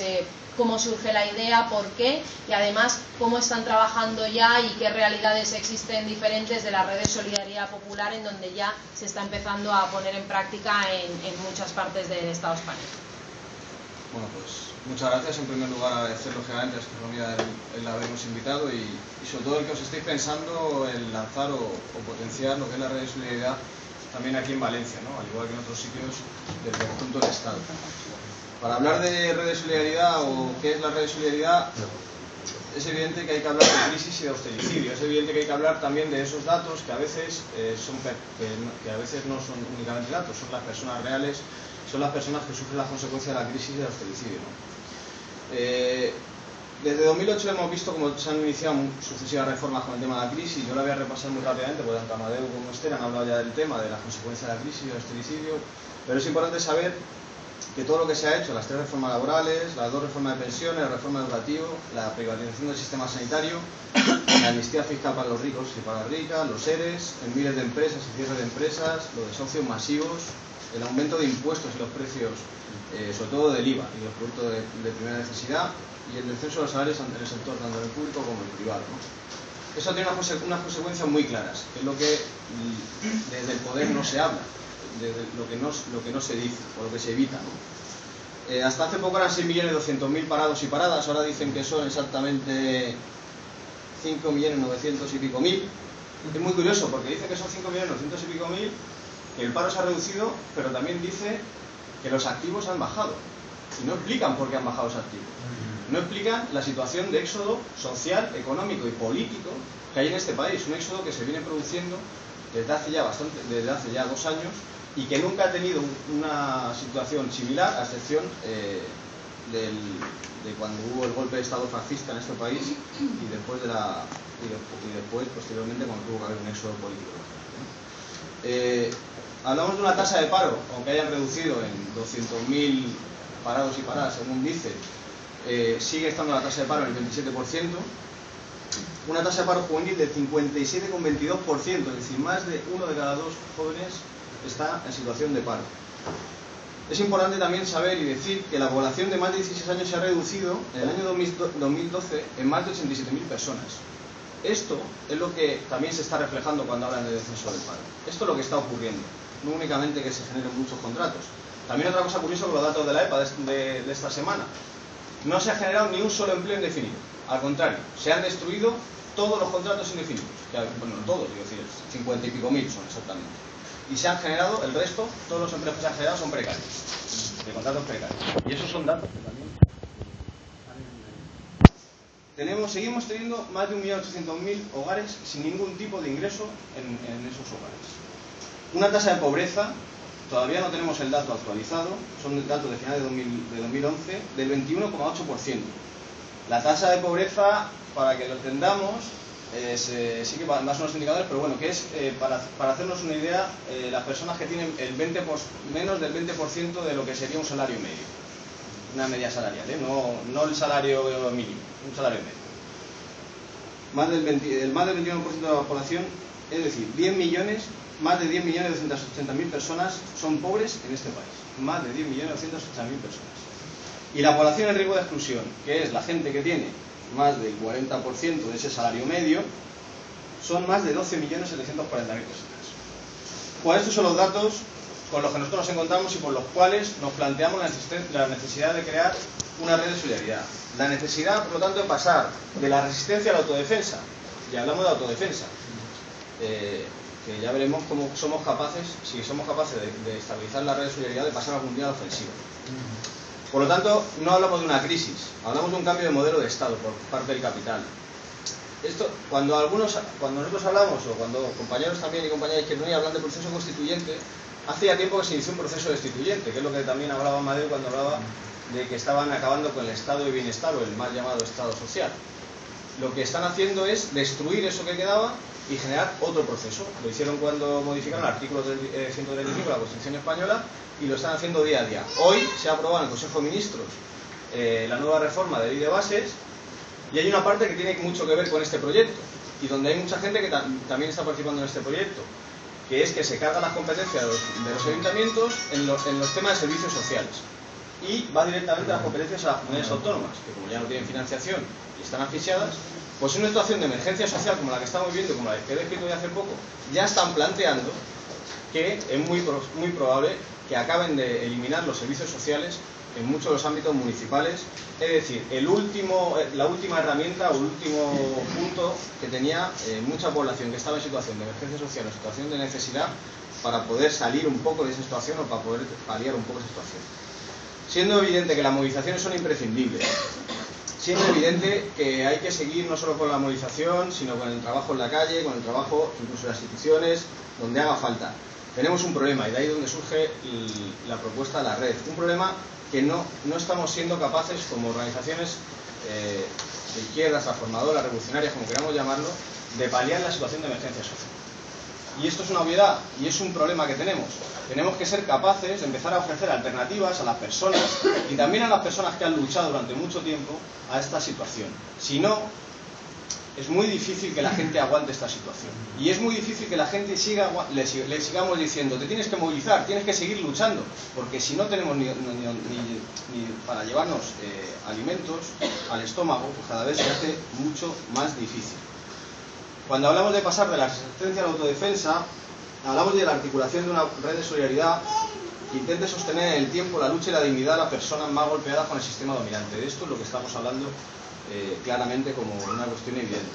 Eh, cómo surge la idea, por qué y además cómo están trabajando ya y qué realidades existen diferentes de la red de solidaridad popular en donde ya se está empezando a poner en práctica en, muchas partes del Estado español. Bueno, pues muchas gracias. En primer lugar, agradecer lógicamente a Astronomía el, el habernos invitado y, sobre todo el que os estéis pensando en lanzar o, potenciar lo que es la red de solidaridad también aquí en Valencia, ¿no? al igual que en otros sitios del conjunto del Estado. Para hablar de red de solidaridad o qué es la red de solidaridad, es evidente que hay que hablar de crisis y de austericidio. Es evidente que hay que hablar también de esos datos que a veces, eh, son, que, a veces no son únicamente datos, son las personas reales, son las personas que sufren las consecuencias de la crisis y del austericidio. Eh, desde 2008 hemos visto cómo se han iniciado sucesivas reformas con el tema de la crisis. Yo la voy a repasar muy rápidamente porque tanto Amadeu como Esther han hablado ya del tema de las consecuencias de la crisis y del austericidio. Pero es importante saber que todo lo que se ha hecho, las tres reformas laborales, las dos reformas de pensiones, la reforma educativa, la privatización del sistema sanitario, la amnistía fiscal para los ricos y para las ricas, los seres, en miles de empresas y cierres de empresas, los desahucios masivos, el aumento de impuestos y los precios, eh, sobre todo del IVA y los productos de, primera necesidad, y el descenso de los salarios en el sector tanto en el público como el privado. Eso tiene unas consecuencias muy claras, que es lo que mm, desde el poder no se habla de lo que, no, lo que no se dice o lo que se evita. Eh, hasta hace poco eran 6.200.000 parados y paradas, ahora dicen que son exactamente 5.900.000 y pico mil. Es muy curioso porque dice que son 5.900.000 y pico mil, que el paro se ha reducido, pero también dice que los activos han bajado. Y no explican por qué han bajado los activos. No explican la situación de éxodo social, económico y político que hay en este país. Un éxodo que se viene produciendo desde hace ya bastante, desde hace ya dos años y que nunca ha tenido una situación similar, a excepción eh, de cuando hubo el golpe de Estado fascista en este país y después de la y, después posteriormente cuando tuvo que haber un éxodo político. Eh, hablamos de una tasa de paro, aunque hayan reducido en 200.000 parados y paradas, según dice, eh, sigue estando la tasa de paro en el 27%, una tasa de paro juvenil del 57,22%, es decir, más de uno de cada dos jóvenes está en situación de paro. Es importante también saber y decir que la población de más de 16 años se ha reducido en el año 2012 en más de 87.000 personas. Esto es lo que también se está reflejando cuando hablan de descenso del paro. Esto es lo que está ocurriendo, no únicamente que se generen muchos contratos. También otra cosa curiosa con los datos de la EPA de, esta semana. No se ha generado ni un solo empleo indefinido. Al contrario, se han destruido todos los contratos indefinidos. Bueno, todos, digo decir, 50 y pico mil son exactamente y se han generado, el resto, todos los empleos que se han generado son precarios, de contratos precarios. Y esos son datos que también tenemos, seguimos teniendo más de 1.800.000 hogares sin ningún tipo de ingreso en, esos hogares. Una tasa de pobreza, todavía no tenemos el dato actualizado, son datos de final de, de 2011, del 21,8%. La tasa de pobreza, para que lo entendamos, eh, sí que más unos indicadores, pero bueno, que es, eh, para, para, hacernos una idea, eh, las personas que tienen el 20 menos del 20% de lo que sería un salario medio, una media salarial, no, no el salario mínimo, un salario medio. Más del el más del 21% de la población, es decir, 10 millones, más de 10 millones mil personas son pobres en este país, más de 10 millones mil personas. Y la población en riesgo de exclusión, que es la gente que tiene más del 40% de ese salario medio, son más de 12.740.000 personas. Pues estos son los datos con los que nosotros nos encontramos y por los cuales nos planteamos la necesidad de crear una red de solidaridad. La necesidad, por lo tanto, de pasar de la resistencia a la autodefensa. Y hablamos de autodefensa. Eh, que ya veremos cómo somos capaces, si somos capaces de, estabilizar la red de solidaridad, de pasar algún día a la. Por lo tanto, no hablamos de una crisis, hablamos de un cambio de modelo de Estado por parte del capital. Esto, cuando algunos, cuando nosotros hablamos, o cuando compañeros también y compañeras que no hablan de proceso constituyente, hace ya tiempo que se inició un proceso destituyente, que es lo que también hablaba Madrid cuando hablaba de que estaban acabando con el estado de bienestar o el mal llamado estado social. Lo que están haciendo es destruir eso que quedaba y generar otro proceso. Lo hicieron cuando modificaron el artículo 135 de la Constitución Española y lo están haciendo día a día. Hoy se ha aprobado en el Consejo de Ministros eh, la nueva reforma de ley de bases y hay una parte que tiene mucho que ver con este proyecto y donde hay mucha gente que también está participando en este proyecto, que es que se cargan las competencias de los, ayuntamientos en los, en los temas de servicios sociales. Y va directamente a las competencias a las comunidades autónomas, que como ya no tienen financiación y están asfixiadas, pues en una situación de emergencia social como la que estamos viviendo, como la que he descrito de hace poco, ya están planteando que es muy, muy probable que acaben de eliminar los servicios sociales en muchos de los ámbitos municipales. Es decir, eh, la última herramienta o el último punto que tenía eh, mucha población que estaba en situación de emergencia social o situación de necesidad para poder salir un poco de esa situación o para poder paliar un poco esa situación. Siendo evidente que las movilizaciones son imprescindibles, siendo evidente que hay que seguir no solo con la movilización, sino con el trabajo en la calle, con el trabajo incluso en las instituciones, donde haga falta. Tenemos un problema y de ahí donde surge la propuesta de la red. Un problema que no, no estamos siendo capaces como organizaciones eh, de izquierdas, transformadoras, revolucionarias, como queramos llamarlo, de paliar la situación de emergencia social. Y esto es una obviedad y es un problema que tenemos. Tenemos que ser capaces de empezar a ofrecer alternativas a las personas y también a las personas que han luchado durante mucho tiempo a esta situación. Si no, es muy difícil que la gente aguante esta situación. Y es muy difícil que la gente siga, le, sigamos diciendo, te tienes que movilizar, tienes que seguir luchando, porque si no tenemos ni, para llevarnos eh, alimentos al estómago, pues cada vez se hace mucho más difícil. Cuando hablamos de pasar de la resistencia a la autodefensa, hablamos de la articulación de una red de solidaridad que intente sostener en el tiempo la lucha y la dignidad de las personas más golpeadas con el sistema dominante. De esto es lo que estamos hablando eh, claramente como una cuestión evidente.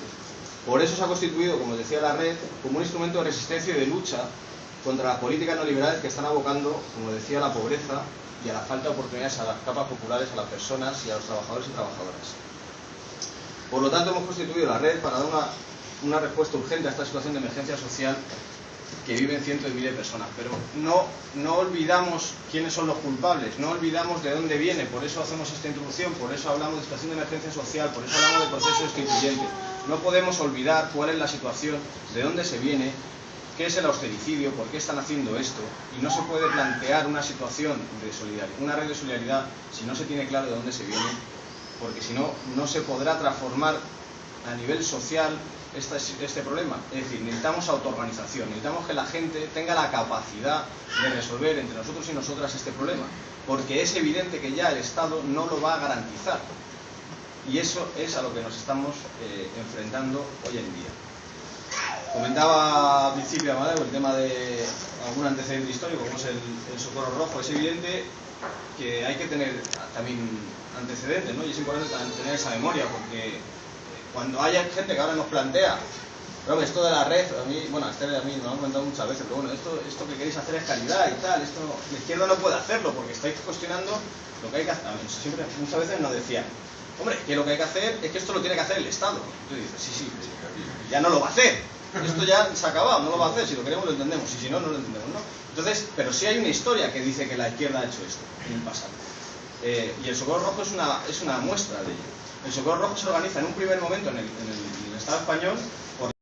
Por eso se ha constituido, como decía la red, como un instrumento de resistencia y de lucha contra las políticas neoliberales que están abocando, como decía, a la pobreza y a la falta de oportunidades a las capas populares, a las personas y a los trabajadores y trabajadoras. Por lo tanto, hemos constituido la red para dar una una respuesta urgente a esta situación de emergencia social que viven cientos de miles de personas. Pero no, no olvidamos quiénes son los culpables, no olvidamos de dónde viene, por eso hacemos esta introducción, por eso hablamos de situación de emergencia social, por eso hablamos de proceso constituyente. No podemos olvidar cuál es la situación, de dónde se viene, qué es el austericidio, por qué están haciendo esto, y no se puede plantear una situación de solidaridad, una red de solidaridad, si no se tiene claro de dónde se viene, porque si no, no se podrá transformar a nivel social este, problema. Es decir, necesitamos autoorganización, necesitamos que la gente tenga la capacidad de resolver entre nosotros y nosotras este problema, porque es evidente que ya el Estado no lo va a garantizar. Y eso es a lo que nos estamos eh, enfrentando hoy en día. Comentaba al principio Amadeo el tema de algún antecedente histórico, como es el, el socorro rojo. Es evidente que hay que tener también antecedentes, ¿no? Y es importante tener esa memoria, porque cuando haya gente que ahora nos plantea, pero esto de la red, a mí, bueno, a Esther a mí nos han comentado muchas veces, pero bueno, esto, esto que queréis hacer es calidad y tal, esto la izquierda no puede hacerlo porque estáis cuestionando lo que hay que hacer. Siempre, muchas veces nos decían, hombre, que lo que hay que hacer es que esto lo tiene que hacer el Estado. Y tú sí, sí, ya no lo va a hacer. Esto ya se ha acabado, no lo va a hacer, si lo queremos lo entendemos, y si no, no lo entendemos, ¿no? Entonces, pero sí hay una historia que dice que la izquierda ha hecho esto en el pasado. Eh, y el Socorro Rojo es una, es una muestra de ello. El Socorro Rojo se organiza en un primer momento en el, en el, Estado español